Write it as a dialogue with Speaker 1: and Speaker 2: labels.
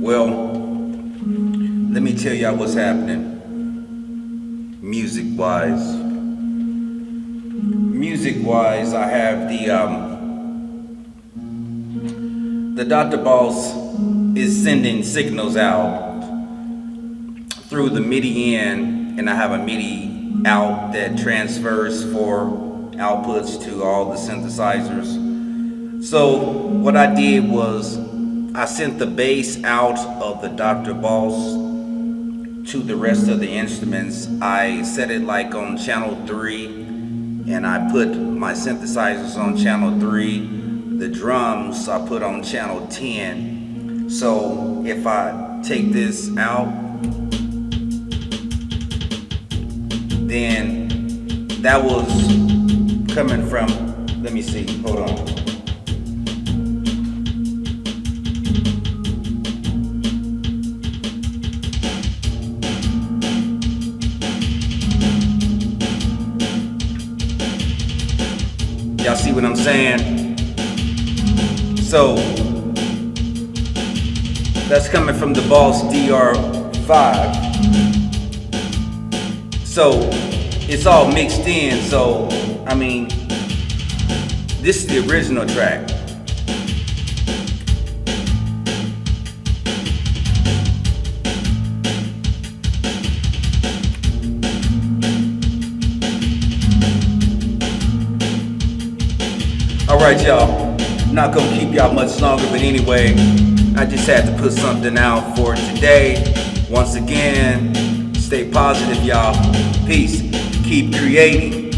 Speaker 1: Well, let me tell y'all what's happening music wise. Music wise, I have the um, the Dr. Boss is sending signals out through the MIDI in, and I have a MIDI out that transfers for outputs to all the synthesizers. So what I did was I sent the bass out of the Dr. Boss to the rest of the instruments. I set it like on channel 3 and I put my synthesizers on channel 3. The drums I put on channel 10. So if I take this out, then that was coming from, let me see, hold on. Y'all see what I'm saying? So, that's coming from the Boss DR5. So, it's all mixed in, so, I mean, this is the original track. Alright y'all, not gonna keep y'all much longer, but anyway, I just had to put something out for today. Once again, stay positive y'all. Peace. Keep creating.